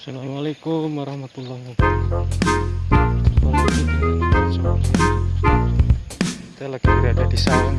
Assalamualaikum warahmatullahi wabarakatuh. Kita lagi berada di sawah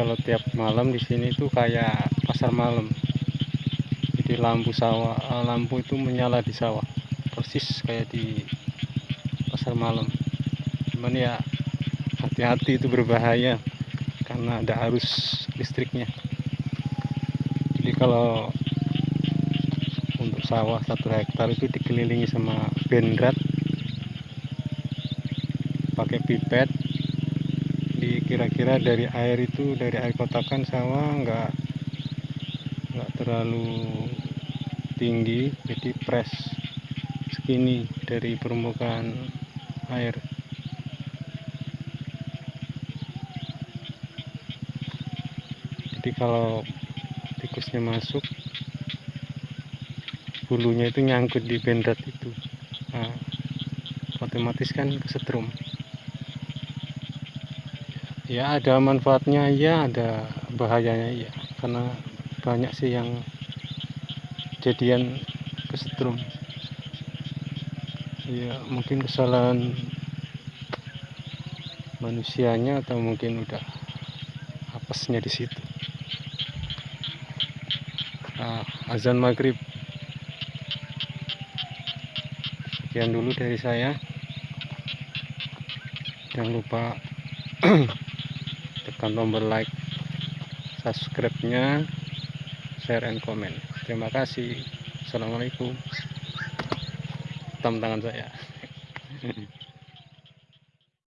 kalau tiap malam di sini tuh kayak pasar malam. Jadi lampu sawah, eh, lampu itu menyala di sawah, persis kayak di pasar malam. Cuman ya hati-hati itu berbahaya karena ada arus listriknya. Jadi kalau untuk sawah satu hektar itu dikelilingi sama bendrat pakai pipet kira-kira dari air itu dari air kotakan sawah nggak nggak terlalu tinggi jadi press segini dari permukaan air. Jadi kalau tikusnya masuk bulunya itu nyangkut di bendrat itu. Nah, otomatis kan kesetrum ya ada manfaatnya ya ada bahayanya ya karena banyak sih yang kejadian kesetrum. Ya mungkin kesalahan manusianya atau mungkin udah apesnya di situ. Nah, azan maghrib. Sekian dulu dari saya. Jangan lupa tekan tombol like subscribe nya share and comment. Terima kasih. Assalamualaikum. Tam tangan saya